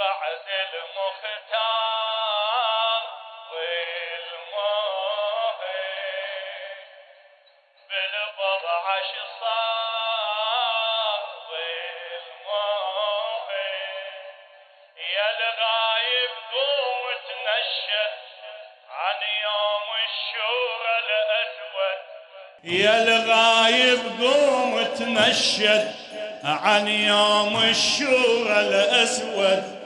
بعد المختار والموهي بالبضع صار والموهي يا الغايب قوم تنشد عن يوم الشورى الأسود يا الغايب قوم تنشد عن يوم الشورى الأسود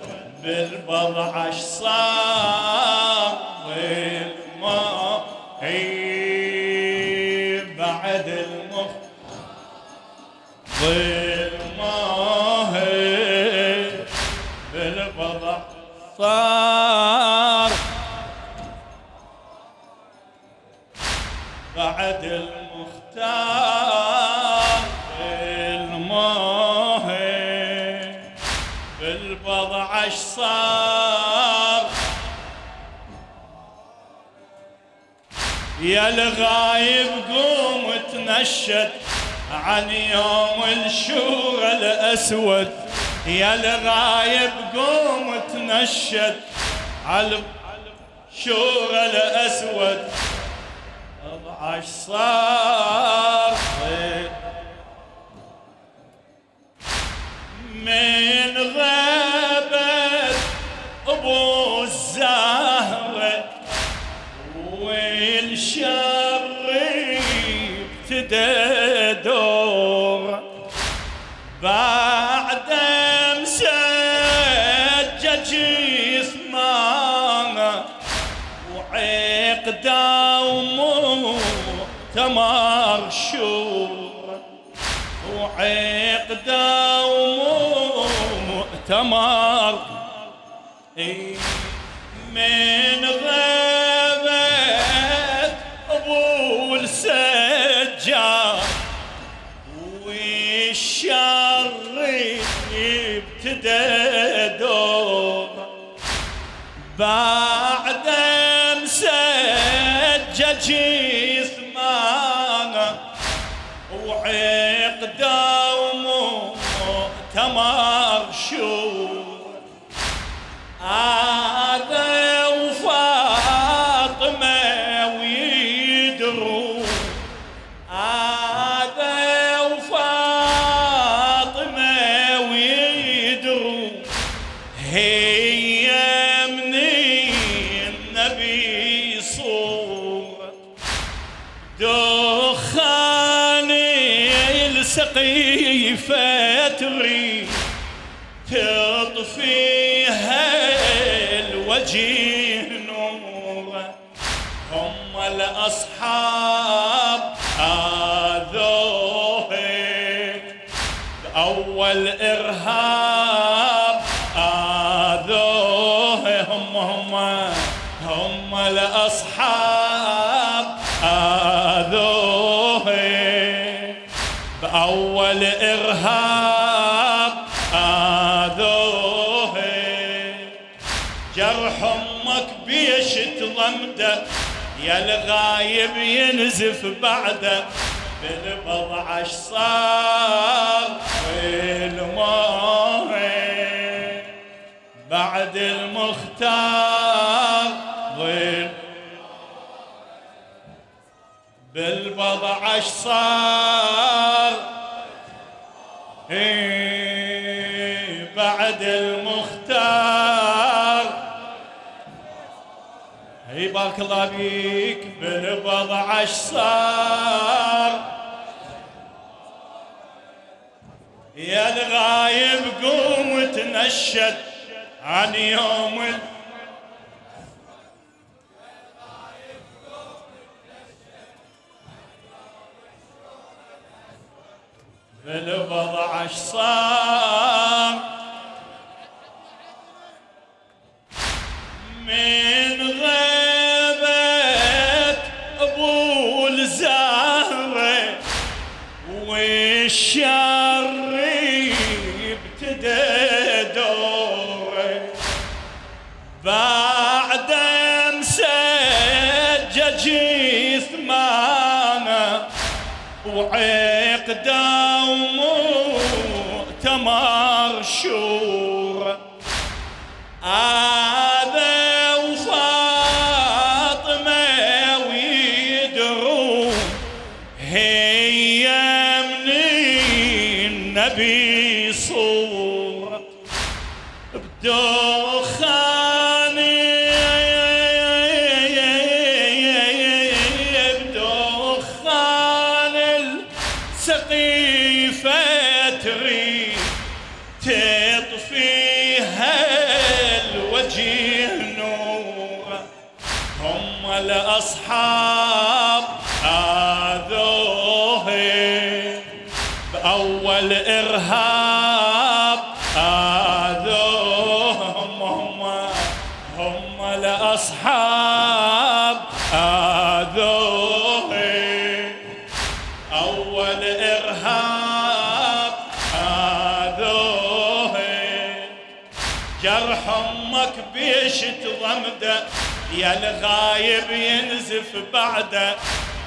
بالبضع صار والماء بعد المخ والماء بالبضع صار يا الغايب قوم تنشد عن يوم الشورى الأسود. يا الغايب قوم تنشد على الشورى الأسود. عش صار ومؤتمر شور. وعقده ومؤتمر من غابت ابو السجاد والشر ابتدى دور. بعد مسجل وعقده ومؤتمر شور هذا وفاطمة ويدرون هذا وفاطمة ويدرون هي من النبي صورة دخان السقيفة تريد تطفيها الوجه نورا. هم الأصحاب بأول إرهاب آذوه. جرح أمك بيش تضمده يا الغايب ينزف بعده. بالبضع صار؟ والماء بعد المختار ظل بالبضع صار. إيه بعد المختار. أي بارك الله بيك بالبضع صار. يا الغايب قوم تنشد عن يوم ال... بالبضع صار. من غيبة أبو الزهرة والشر ابتدى دوره. بعد مسجل جثمانه وعقده ومؤتمر شورى هذا بأول إرهاب. آذوهم هم هم الأصحاب. آذوه أول إرهاب. آذوه جرح أمك بيش يا الغايب ينزف بعده.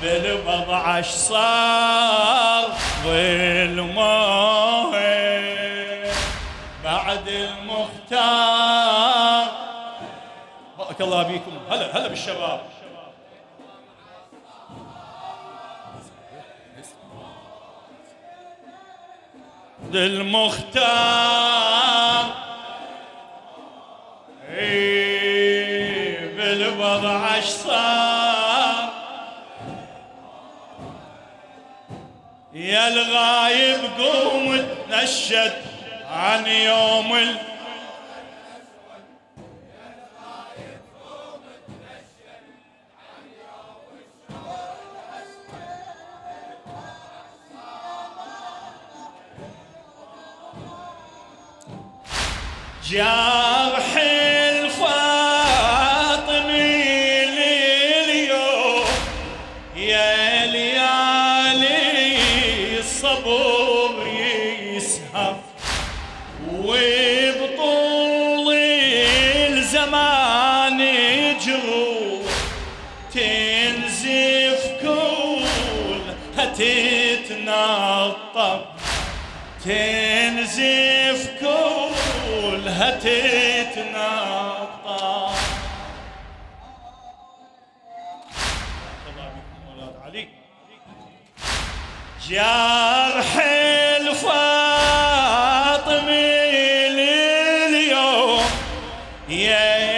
بالبضعش صار؟ ظلمه بعد المختار. بارك الله بيكم هلا هلا بالشباب. للمختار. تنشد عن يوم ال... جرح تنزف كلها علي جرح الفاطمي لليوم يا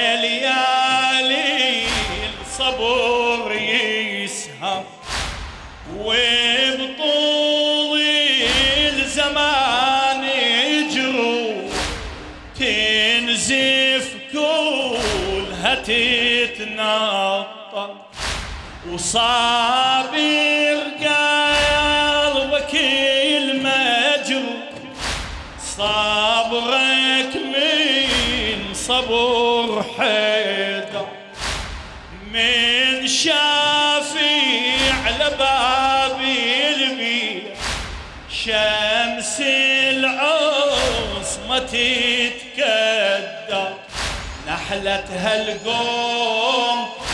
وصابر قلبك المجروح صبرك من صبر حيدر من شافي على باب البيت شمس العصمة تتكدر نحلتها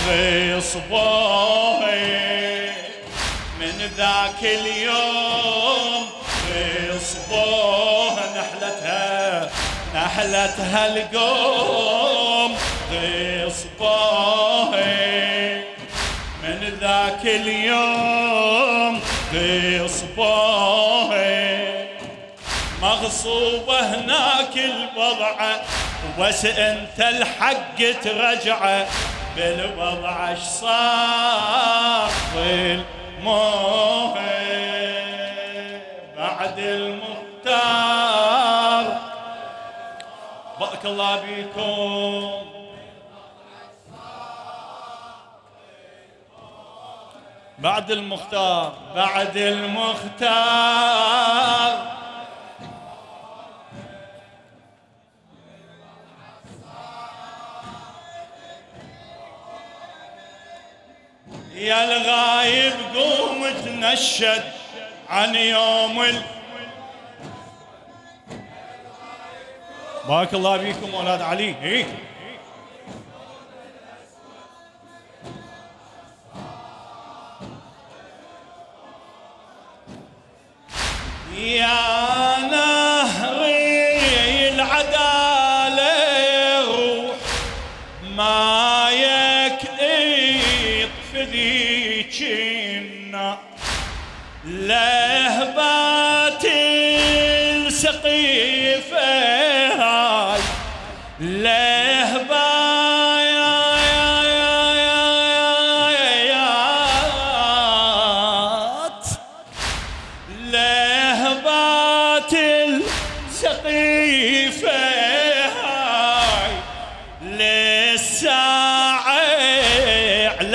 القوم غصبوه من ذاك اليوم غصبوه نحلتها نحلتها القوم غصبوه من ذاك اليوم غصبوه مغصوبة هناك الوضعة بس أنت الحق ترجعه؟ بالوضع صار الموه بعد المختار. بارك الله بيكم بعد المختار بعد المختار. يا الغايب قوم تنشد عن يوم ال... بارك الله بيكم أولاد علي إيه؟ يا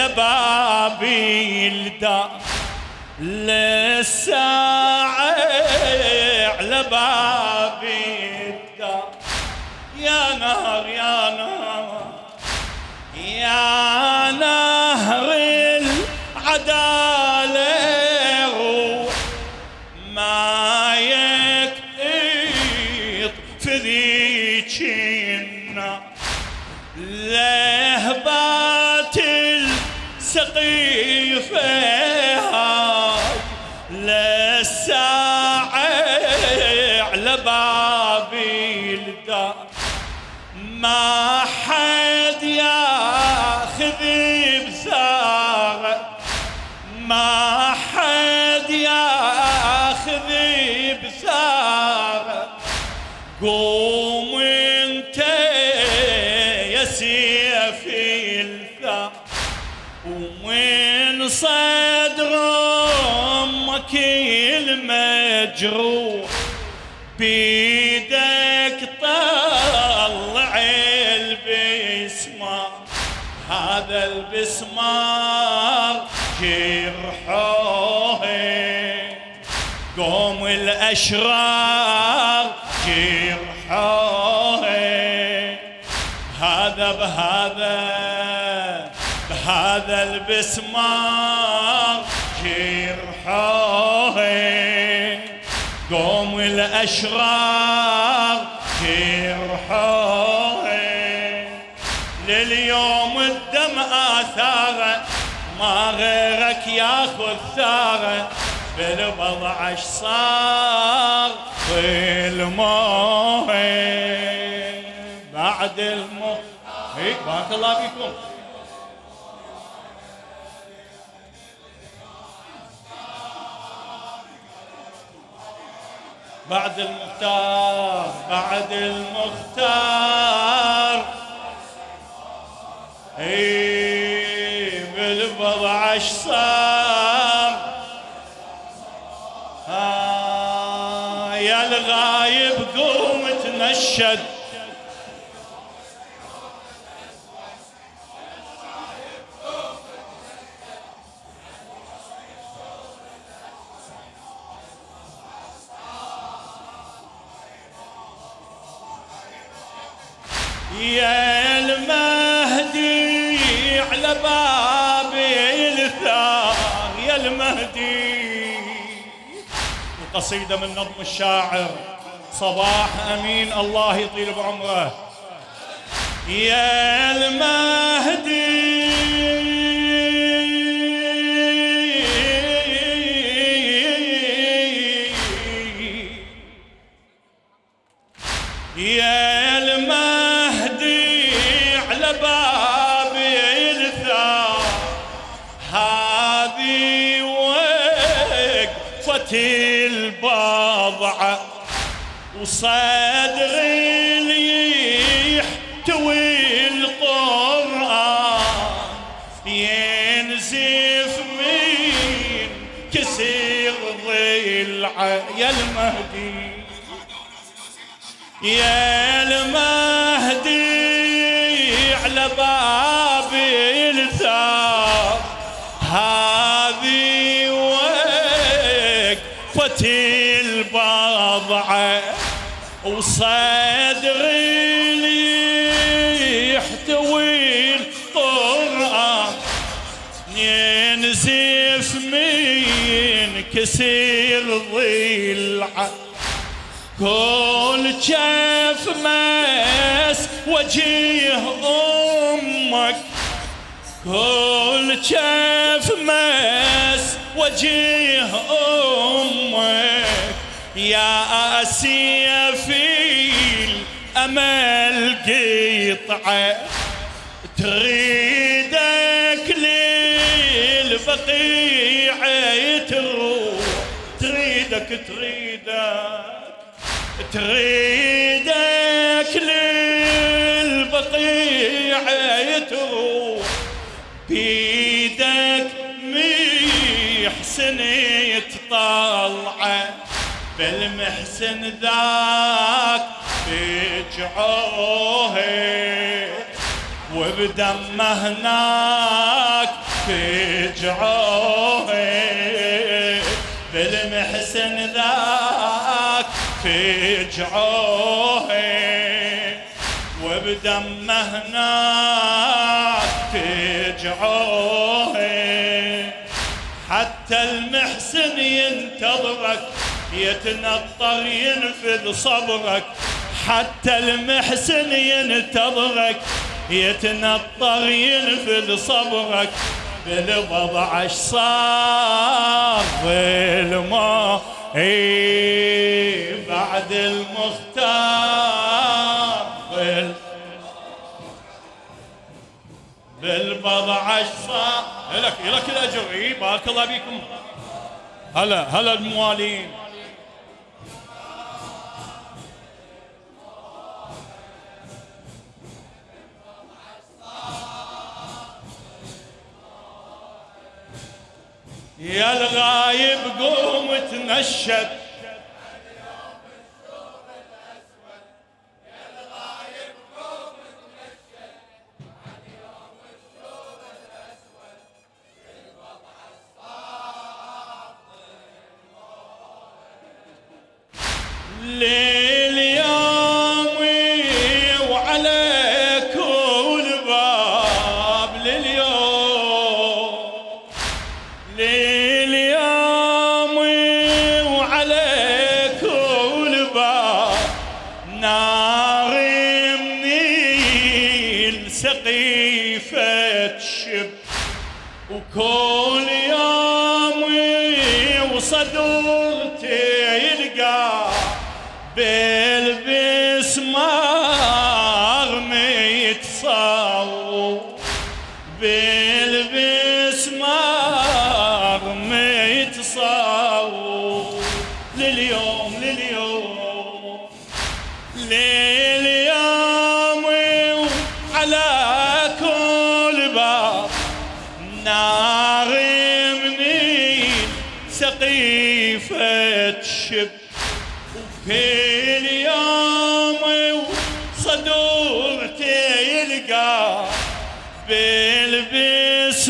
على بابي الدار للساعة على بابي ما حد ياخذ بثاره ما حد ياخذ بثاره قوم أنت يا سيف الثار ومن صدر أمك المجروح بيدك البسمار جرحوه قوم الأشرار جرحوه هذا بهذا بهذا البسمار جرحوه قوم الأشرار ما غيرك ياخذ ثاره بالبضع صار بالموت بعد الموت بارك الله فيكم. بعد المختار بعد المختار. اي صار آه يا الغايب قوم تنشد. المهدي القصيدة من نظم الشاعر صباح أمين الله يطيل بعمره. يا المهدي اللي يحتوي القرآن. ينزف من كسر ضلعه يا المهدي. يا المهدي. وصدري اللي يحتوي القرآن ينزف من كسر ضلعه كل شاف ماس وجيه أمك كل شاف ماس وجيه أمك. يا أسيا في الامل قطعه تريدك للبقيع تروح تريدك تريدك تريدك البقيع تروح بيدك محسن يتطلع بالمحسن ذاك بجعوه وبدمه هناك بجعوه بالمحسن ذاك بجعوه وبدمه هناك بجعوه حتى المحسن ينتظرك يتنطر ينفذ صبرك. حتى المحسن ينتظرك يتنطر ينفذ صبرك بالوضع اش صار بالما بعد المختار بال بالبضع اش صار. لك لك الأجر. بارك الله بكم هلا هلا الموالين. يا الغايب قوم تنشد. سقيفة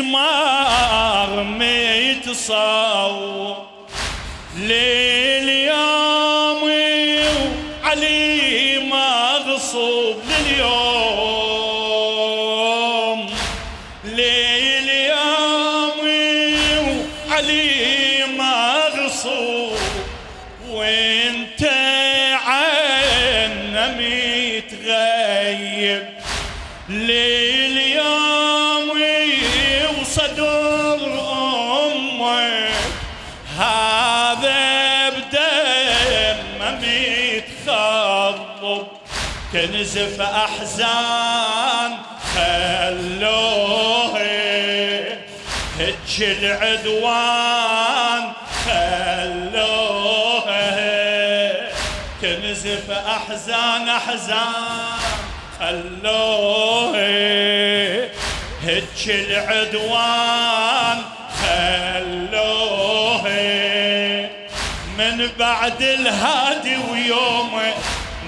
بالبسمار ميتصور لليوم علي مغصوب لليوم. ليل علي تنزف أحزان خلوه. هج العدوان خلوه. تنزف أحزان أحزان خلوه. هج العدوان خلوه. من بعد الهادي ويومه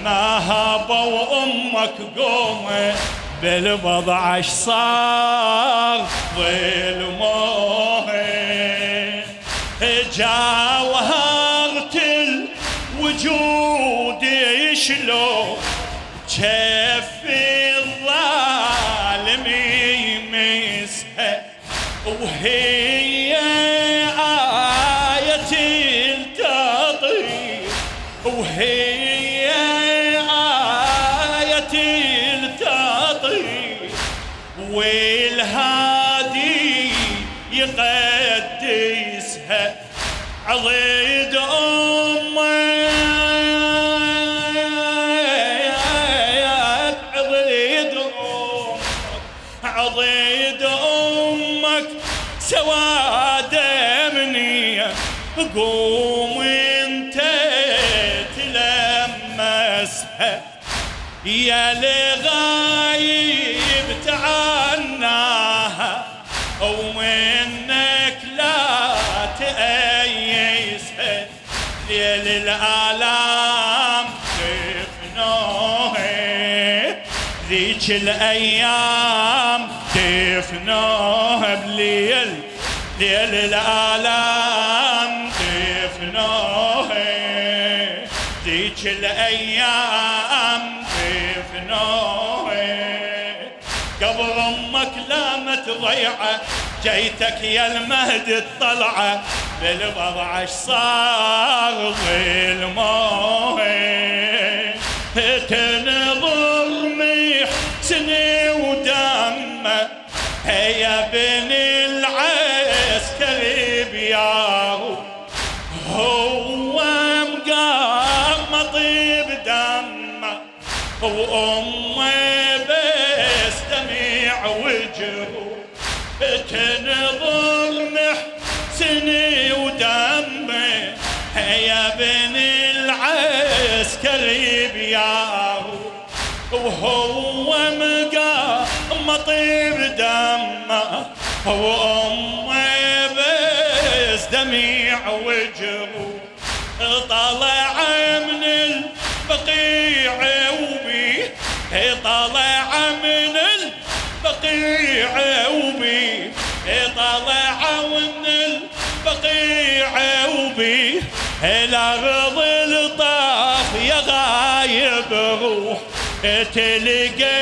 ما هابوا أمك قومه بالوضع اش صار؟ ظلموه جاوهرت الوجود شلون كيف الظالم يمسها وهي والهادي يقدسها عضيد أمك. عضيد أمك. عضيد أمك. سواد مني قوم انت تلمسها. يا لغايه الآلام دفنوه ذيك الأيام دفنوه بليل ليل الآلام دفنوه ذيك الأيام دفنوه قبل أمك لا متضيعة جيتك يا المهد الطلعة. بالوضع اش صار ظلمه تنظر محسن ودمه. هيا بن العسكري بياهو. هو مقام طيب دمه. وامه طيب دمه وامه بس دميع وجهه. طلع من البقيع وبيه طلع من البقيع وبيه طلع من البقيع وبيه الأرض الطاف يا غايب روح. تلقى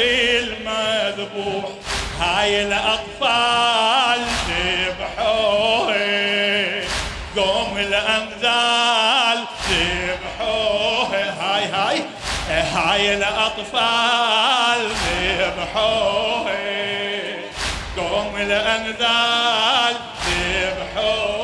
انتظرك طفل مذبوح هاي الأطفال ذبحوه. قوم الأنذال ذبحوه. هاي هاي. هاي الأطفال ذبحوه. قوم الأنذال ذبحوه.